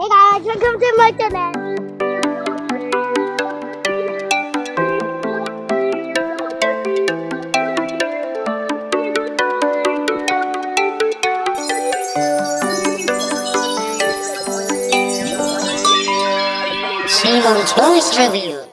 Hey guys, welcome to my channel. Toys Review.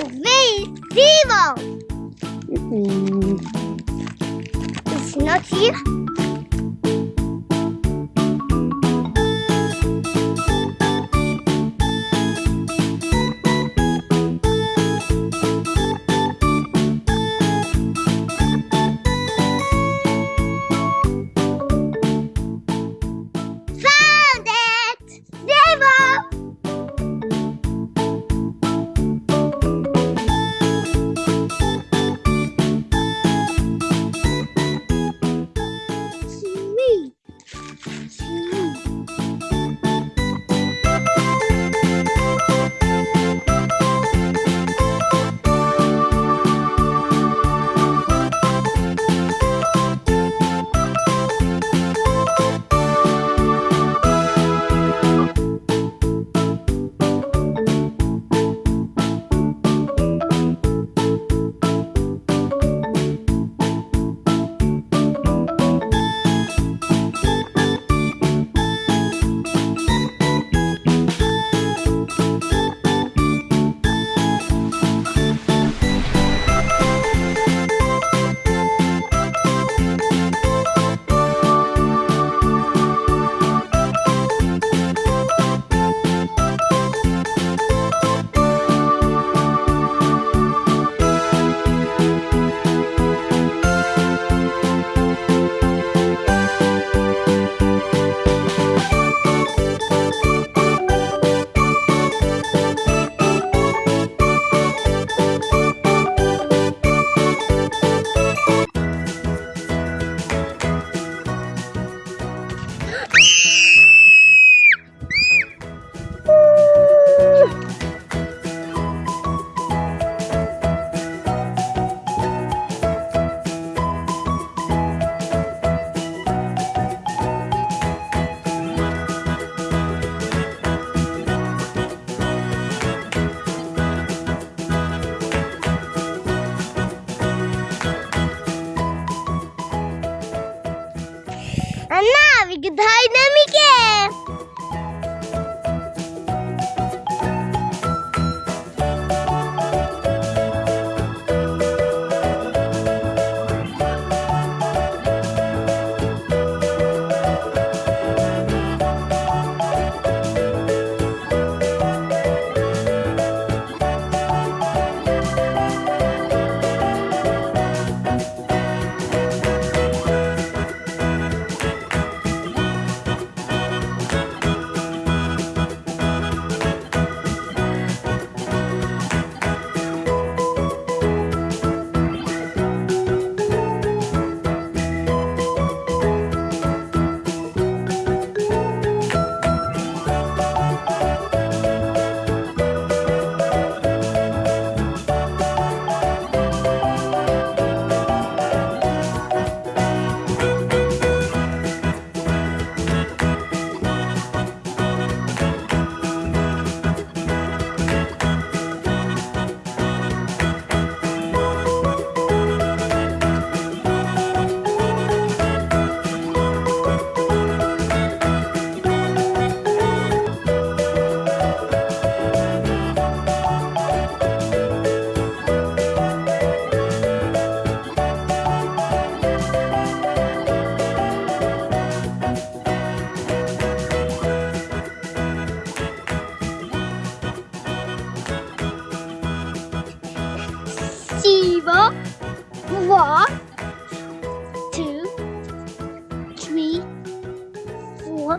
and me, Mm -hmm. It's not here. Four,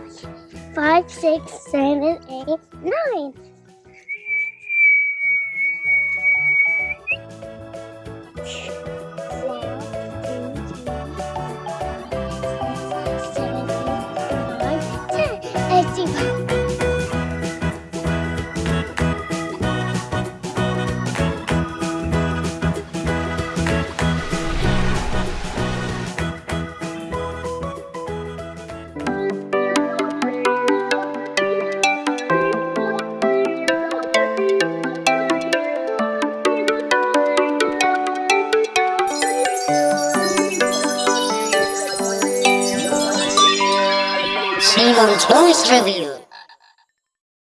five, six, seven, eight, nine. Zero. Review.